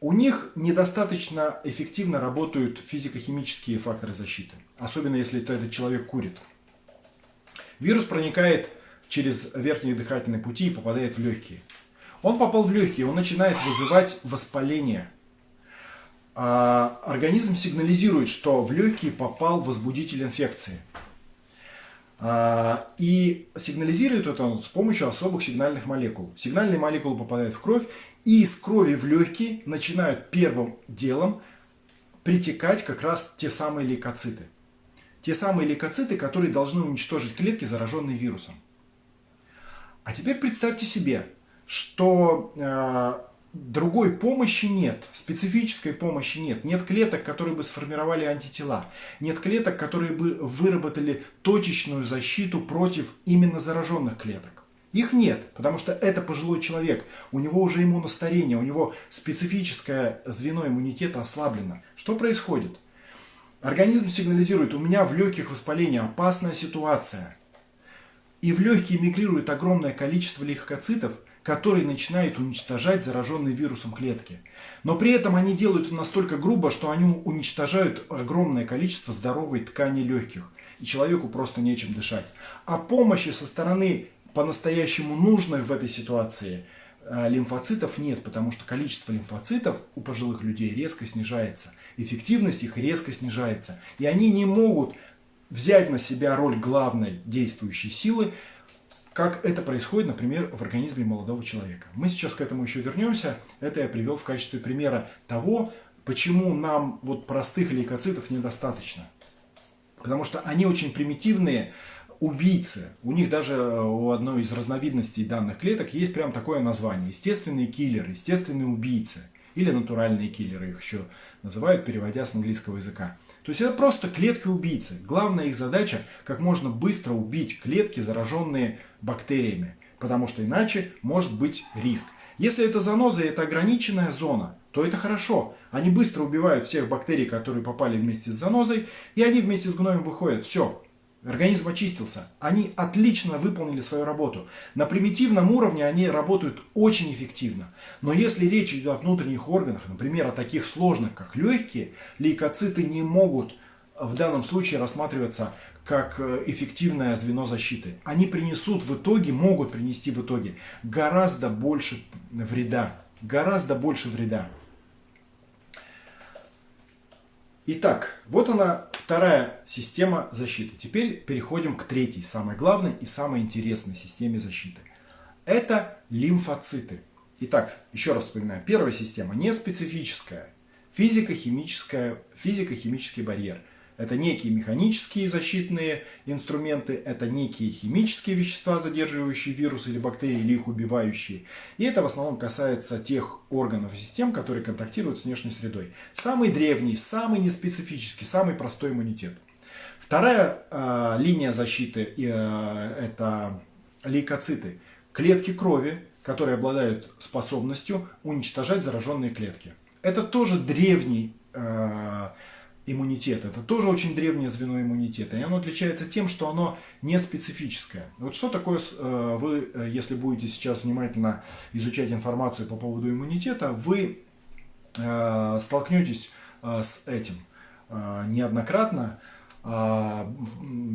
у них недостаточно эффективно работают физико-химические факторы защиты. Особенно если этот человек курит. Вирус проникает через верхние дыхательные пути и попадает в легкие. Он попал в легкие, он начинает вызывать воспаление. А организм сигнализирует, что в легкие попал возбудитель инфекции. А, и сигнализирует это он с помощью особых сигнальных молекул. Сигнальные молекулы попадают в кровь, и из крови в легкие начинают первым делом притекать как раз те самые лейкоциты. Те самые лейкоциты, которые должны уничтожить клетки, зараженные вирусом. А теперь представьте себе, что э, другой помощи нет, специфической помощи нет. Нет клеток, которые бы сформировали антитела. Нет клеток, которые бы выработали точечную защиту против именно зараженных клеток. Их нет, потому что это пожилой человек, у него уже иммуностарение, у него специфическое звено иммунитета ослаблено. Что происходит? Организм сигнализирует, у меня в легких воспаление, опасная ситуация. И в легкие мигрирует огромное количество лейкоцитов, которые начинают уничтожать зараженные вирусом клетки. Но при этом они делают это настолько грубо, что они уничтожают огромное количество здоровой ткани легких. И человеку просто нечем дышать. А помощи со стороны по-настоящему нужной в этой ситуации э, лимфоцитов нет, потому что количество лимфоцитов у пожилых людей резко снижается. Эффективность их резко снижается. И они не могут взять на себя роль главной действующей силы, как это происходит, например, в организме молодого человека. Мы сейчас к этому еще вернемся. Это я привел в качестве примера того, почему нам вот простых лейкоцитов недостаточно. Потому что они очень примитивные убийцы. У них даже э, у одной из разновидностей данных клеток есть прям такое название. Естественные киллеры, естественные убийцы. Или натуральные киллеры их еще называют, переводя с английского языка. То есть это просто клетки-убийцы. Главная их задача как можно быстро убить клетки, зараженные бактериями. Потому что иначе может быть риск. Если это заноза и это ограниченная зона, то это хорошо. Они быстро убивают всех бактерий, которые попали вместе с занозой, и они вместе с гноем выходят. Все, Организм очистился. Они отлично выполнили свою работу. На примитивном уровне они работают очень эффективно. Но если речь идет о внутренних органах, например, о таких сложных, как легкие, лейкоциты не могут в данном случае рассматриваться как э, эффективное звено защиты. Они принесут в итоге, могут принести в итоге гораздо больше вреда. Гораздо больше вреда. Итак, вот она вторая система защиты. Теперь переходим к третьей, самой главной и самой интересной системе защиты. Это лимфоциты. Итак, еще раз вспоминаю. Первая система не специфическая. Физико-химический барьер – это некие механические защитные инструменты, это некие химические вещества, задерживающие вирусы или бактерии, или их убивающие. И это в основном касается тех органов и систем, которые контактируют с внешней средой. Самый древний, самый неспецифический, самый простой иммунитет. Вторая э, линия защиты э, это лейкоциты. Клетки крови, которые обладают способностью уничтожать зараженные клетки. Это тоже древний э, иммунитет. Это тоже очень древнее звено иммунитета. И оно отличается тем, что оно не специфическое. Вот что такое, э, вы, э, если будете сейчас внимательно изучать информацию по поводу иммунитета, вы э, столкнетесь с этим неоднократно.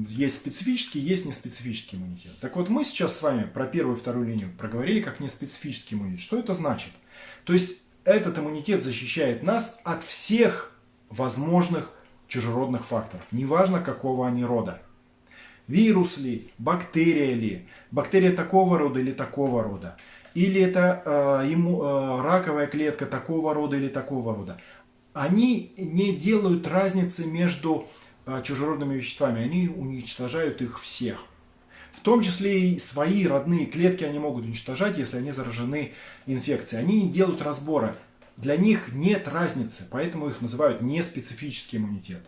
Есть специфический, есть неспецифический иммунитет. Так вот, мы сейчас с вами про первую и вторую линию проговорили как неспецифический иммунитет. Что это значит? То есть, этот иммунитет защищает нас от всех возможных чужеродных факторов, неважно какого они рода. Вирус ли, бактерия ли, бактерия такого рода или такого рода, или это э, ему, э, раковая клетка такого рода или такого рода. Они не делают разницы между э, чужеродными веществами, они уничтожают их всех. В том числе и свои родные клетки они могут уничтожать, если они заражены инфекцией. Они не делают разбора для них нет разницы, поэтому их называют неспецифический иммунитет.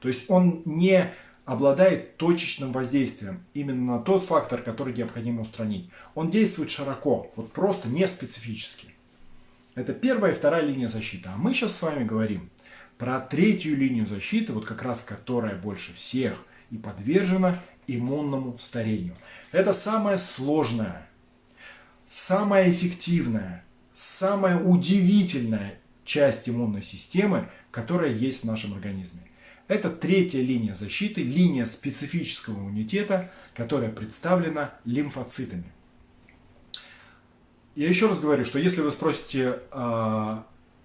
То есть он не обладает точечным воздействием именно на тот фактор, который необходимо устранить. Он действует широко, вот просто не специфически. Это первая и вторая линия защиты. А мы сейчас с вами говорим про третью линию защиты, вот как раз которая больше всех и подвержена иммунному старению. Это самая сложная, самая эффективная самое удивительное часть иммунной системы, которая есть в нашем организме. Это третья линия защиты, линия специфического иммунитета, которая представлена лимфоцитами. Я еще раз говорю, что если вы спросите э,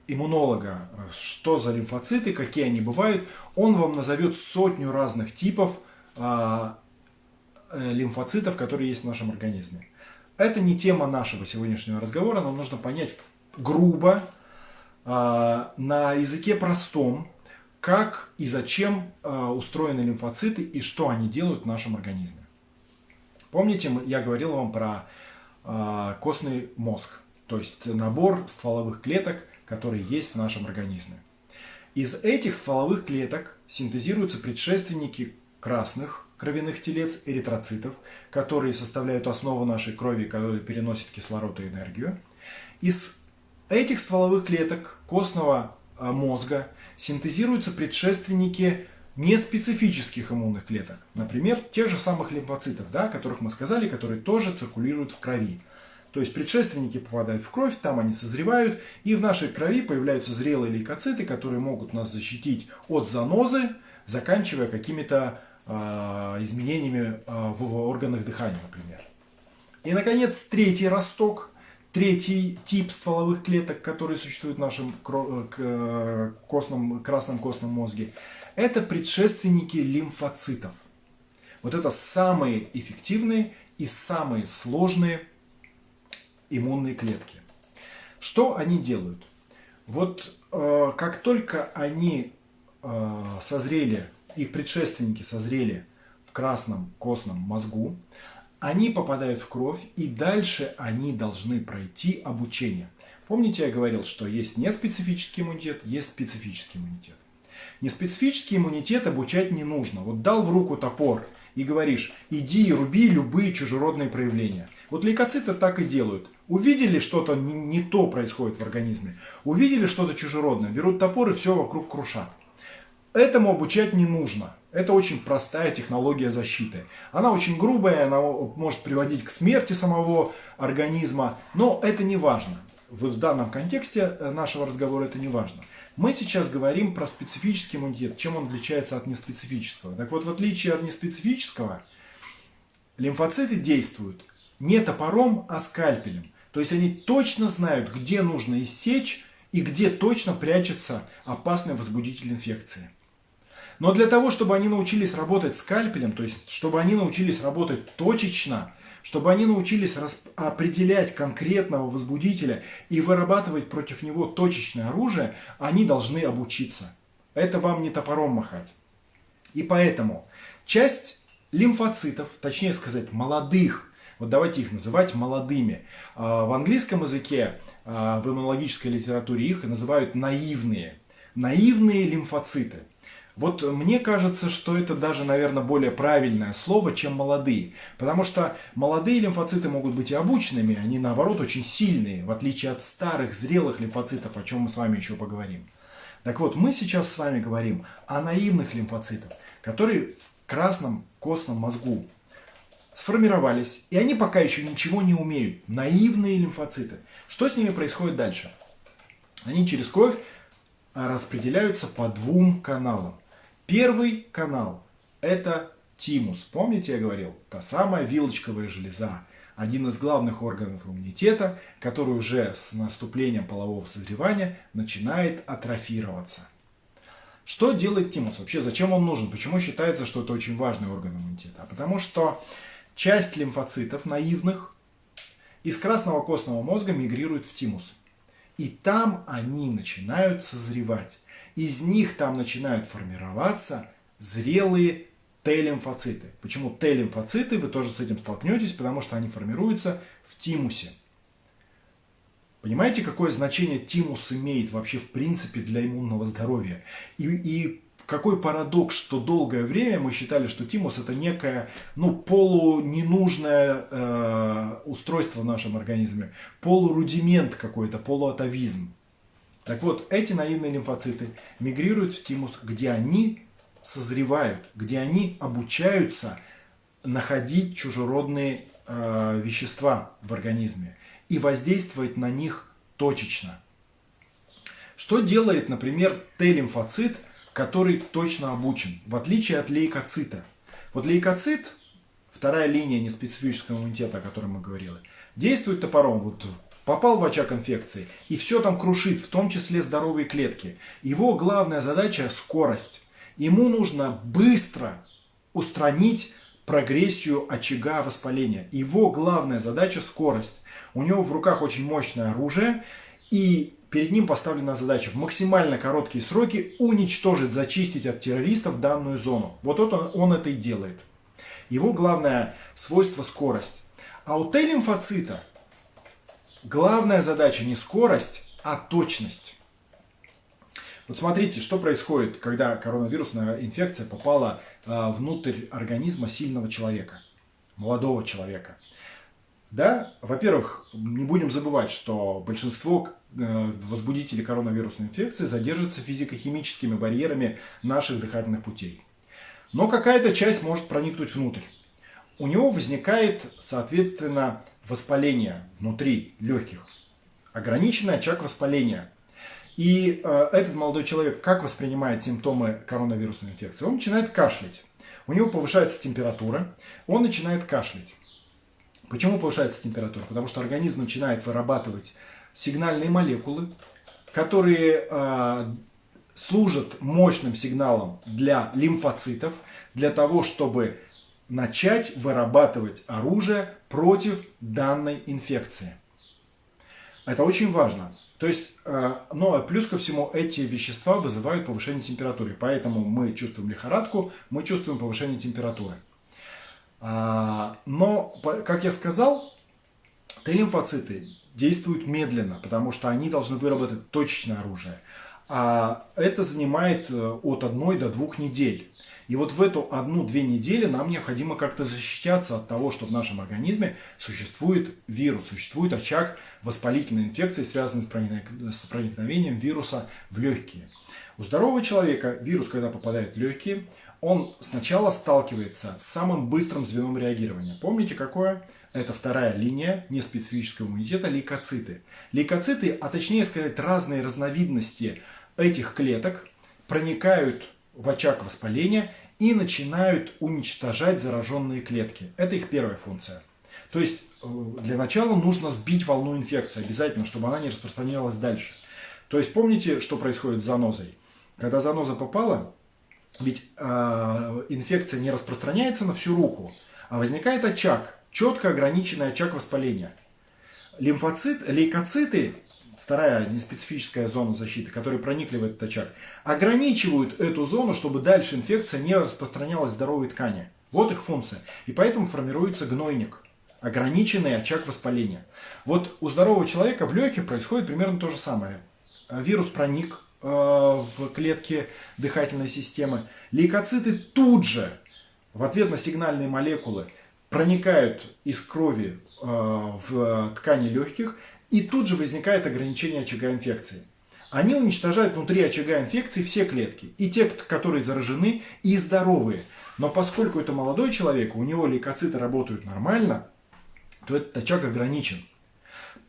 иммунолога, что за лимфоциты, какие они бывают, он вам назовет сотню разных типов э, лимфоцитов, которые есть в нашем организме. Это не тема нашего сегодняшнего разговора, нам нужно понять грубо, э, на языке простом, как и зачем э, устроены лимфоциты и что они делают в нашем организме. Помните, я говорил вам про э, костный мозг, то есть набор стволовых клеток, которые есть в нашем организме. Из этих стволовых клеток синтезируются предшественники красных кровяных телец, эритроцитов, которые составляют основу нашей крови, которые переносят кислород и энергию. Из этих стволовых клеток костного а, мозга синтезируются предшественники неспецифических иммунных клеток. Например, тех же самых лимфоцитов, да, о которых мы сказали, которые тоже циркулируют в крови. То есть предшественники попадают в кровь, там они созревают, и в нашей крови появляются зрелые лейкоциты, которые могут нас защитить от занозы, заканчивая какими-то изменениями э, в органах дыхания, например. И, наконец, третий росток, третий тип стволовых клеток, которые существуют в нашем э, костном, красном костном мозге, это предшественники лимфоцитов. Вот это самые эффективные и самые сложные иммунные клетки. Что они делают? Вот э, как только они э, созрели, их предшественники созрели в красном костном мозгу, они попадают в кровь, и дальше они должны пройти обучение. Помните, я говорил, что есть неспецифический иммунитет, есть специфический иммунитет. Неспецифический иммунитет обучать не нужно. Вот дал в руку топор и говоришь, иди и руби любые чужеродные проявления. Вот лейкоциты так и делают. Увидели что-то не то происходит в организме, увидели что-то чужеродное, берут топор и все вокруг крушат. Этому обучать не нужно. Это очень простая технология защиты. Она очень грубая, она может приводить к смерти самого организма, но это не важно. В данном контексте э, нашего разговора это не важно. Мы сейчас говорим про специфический иммунитет, чем он отличается от неспецифического. Так вот, в отличие от неспецифического, лимфоциты действуют не топором, а скальпелем. То есть они точно знают, где нужно иссечь и где точно прячется опасный возбудитель инфекции. Но для того, чтобы они научились работать скальпелем, то есть чтобы они научились работать точечно, чтобы они научились определять конкретного возбудителя и вырабатывать против него точечное оружие, они должны обучиться. Это вам не топором махать. И поэтому часть лимфоцитов, точнее сказать, молодых вот давайте их называть молодыми. А, в английском языке, а, в иммунологической литературе их называют наивные. Наивные лимфоциты. Вот мне кажется, что это даже, наверное, более правильное слово, чем молодые. Потому что молодые лимфоциты могут быть и обученными, они наоборот очень сильные, в отличие от старых, зрелых лимфоцитов, о чем мы с вами еще поговорим. Так вот, мы сейчас с вами говорим о наивных лимфоцитах, которые в красном костном мозгу сформировались, и они пока еще ничего не умеют. Наивные лимфоциты. Что с ними происходит дальше? Они через кровь а, распределяются по двум каналам. Первый канал – это тимус. Помните, я говорил? Та самая вилочковая железа. Один из главных органов иммунитета, который уже с наступлением полового созревания начинает атрофироваться. Что делает тимус? Вообще, зачем он нужен? Почему считается, что это очень важный орган иммунитета? Потому что часть лимфоцитов наивных из красного костного мозга мигрирует в тимус. И там они начинают созревать. Из них там начинают формироваться зрелые Т-лимфоциты. Почему Т-лимфоциты? Вы тоже с этим столкнетесь, потому что они формируются в тимусе. Понимаете, какое значение тимус имеет вообще в принципе для иммунного здоровья? И, и какой парадокс, что долгое время мы считали, что тимус это некое ну, полуненужное э, устройство в нашем организме, полурудимент какой-то, полуатовизм. Так вот, эти наивные лимфоциты мигрируют в тимус, где они созревают, где они обучаются находить чужеродные э, вещества в организме и воздействовать на них точечно. Что делает, например, Т-лимфоцит, который точно обучен, в отличие от лейкоцита? Вот лейкоцит, вторая линия неспецифического иммунитета, о которой мы говорили, действует топором. Вот попал в очаг инфекции и все там крушит, в том числе здоровые клетки. Его главная задача – скорость. Ему нужно быстро устранить прогрессию очага воспаления. Его главная задача – скорость. У него в руках очень мощное оружие, и перед ним поставлена задача в максимально короткие сроки уничтожить, зачистить от террористов данную зону. Вот это он это и делает. Его главное свойство – скорость. А у Т-лимфоцита главная задача не скорость, а точность. Вот смотрите, что происходит, когда коронавирусная инфекция попала а, внутрь организма сильного человека, молодого человека. Да, во-первых, не будем забывать, что большинство э, возбудителей коронавирусной инфекции задерживаются физико-химическими барьерами наших дыхательных путей. Но какая-то часть может проникнуть внутрь. У него возникает, соответственно, воспаление внутри легких. Ограниченный очаг воспаления – и э, этот молодой человек как воспринимает симптомы коронавирусной инфекции? Он начинает кашлять. У него повышается температура, он начинает кашлять. Почему повышается температура? Потому что организм начинает вырабатывать сигнальные молекулы, которые э, служат мощным сигналом для лимфоцитов, для того, чтобы начать вырабатывать оружие против данной инфекции. Это очень важно. То есть, э, но плюс ко всему эти вещества вызывают повышение температуры. Поэтому мы чувствуем лихорадку, мы чувствуем повышение температуры. А, но, как я сказал, Т-лимфоциты действуют медленно, потому что они должны выработать точечное оружие. А это занимает э, от одной до двух недель. И вот в эту одну-две недели нам необходимо как-то защищаться от того, что в нашем организме существует вирус, существует очаг воспалительной инфекции, связанной с проникновением вируса в легкие. У здорового человека вирус, когда попадает в легкие, он сначала сталкивается с самым быстрым звеном реагирования. Помните, какое? Это вторая линия неспецифического иммунитета – лейкоциты. Лейкоциты, а точнее сказать, разные разновидности этих клеток проникают в очаг воспаления и начинают уничтожать зараженные клетки. Это их первая функция. То есть э, для начала нужно сбить волну инфекции обязательно, чтобы она не распространялась дальше. То есть помните, что происходит с занозой? Когда заноза попала, ведь э, инфекция не распространяется на всю руку, а возникает очаг, четко ограниченный очаг воспаления. Лимфоцит, лейкоциты вторая неспецифическая зона защиты, которые проникли в этот очаг, ограничивают эту зону, чтобы дальше инфекция не распространялась в здоровые ткани. Вот их функция. И поэтому формируется гнойник, ограниченный очаг воспаления. Вот у здорового человека в легких происходит примерно то же самое. Вирус проник э, в клетки дыхательной системы. Лейкоциты тут же в ответ на сигнальные молекулы проникают из крови э, в ткани легких и тут же возникает ограничение очага инфекции. Они уничтожают внутри очага инфекции все клетки. И те, которые заражены, и здоровые. Но поскольку это молодой человек, у него лейкоциты работают нормально, то этот очаг ограничен.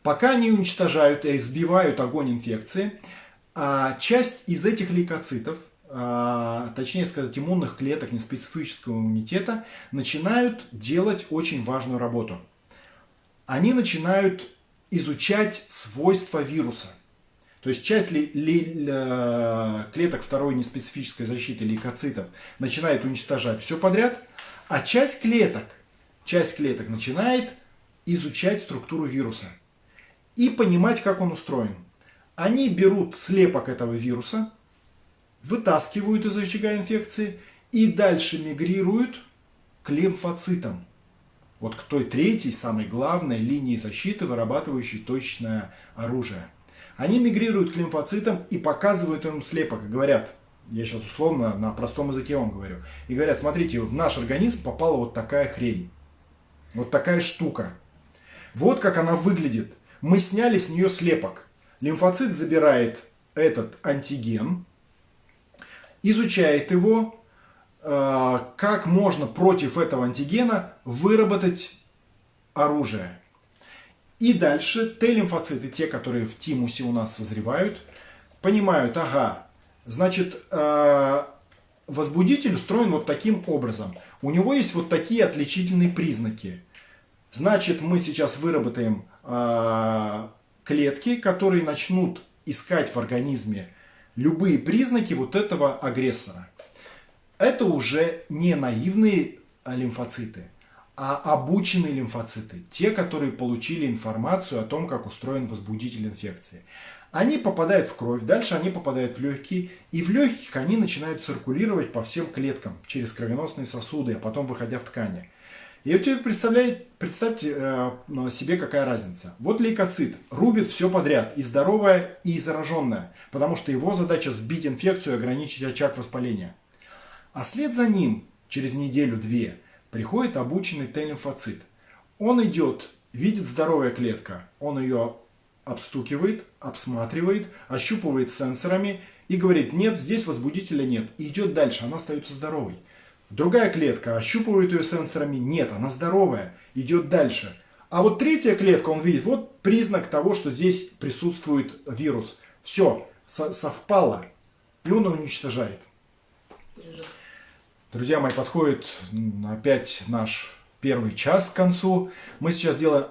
Пока они уничтожают и сбивают огонь инфекции, а часть из этих лейкоцитов, а, точнее сказать, иммунных клеток неспецифического иммунитета, начинают делать очень важную работу. Они начинают изучать свойства вируса. То есть часть ли, ли, ли, клеток второй неспецифической защиты лейкоцитов начинает уничтожать все подряд, а часть клеток, часть клеток начинает изучать структуру вируса и понимать, как он устроен. Они берут слепок этого вируса, вытаскивают из очага инфекции и дальше мигрируют к лимфоцитам вот к той третьей, самой главной линии защиты, вырабатывающей точечное оружие. Они мигрируют к лимфоцитам и показывают им слепок говорят, я сейчас условно на простом языке вам говорю, и говорят, смотрите, в наш организм попала вот такая хрень, вот такая штука. Вот как она выглядит. Мы сняли с нее слепок. Лимфоцит забирает этот антиген, изучает его, как можно против этого антигена выработать оружие. И дальше Т-лимфоциты, те, которые в тимусе у нас созревают, понимают, ага, значит, э, возбудитель устроен вот таким образом. У него есть вот такие отличительные признаки. Значит, мы сейчас выработаем э, клетки, которые начнут искать в организме любые признаки вот этого агрессора. Это уже не наивные лимфоциты, а обученные лимфоциты. Те, которые получили информацию о том, как устроен возбудитель инфекции. Они попадают в кровь, дальше они попадают в легкие, и в легких они начинают циркулировать по всем клеткам через кровеносные сосуды, а потом выходя в ткани. И вот теперь представляете, представьте э, себе, какая разница. Вот лейкоцит рубит все подряд, и здоровое, и зараженное, потому что его задача сбить инфекцию и ограничить очаг воспаления. А след за ним, через неделю-две, приходит обученный Т-лимфоцит. Он идет, видит здоровая клетка, он ее обстукивает, обсматривает, ощупывает сенсорами и говорит, нет, здесь возбудителя нет. И идет дальше, она остается здоровой. Другая клетка ощупывает ее сенсорами, нет, она здоровая, идет дальше. А вот третья клетка, он видит, вот признак того, что здесь присутствует вирус. Все, совпало, и он уничтожает. Друзья мои, подходит опять наш первый час к концу. Мы сейчас делаем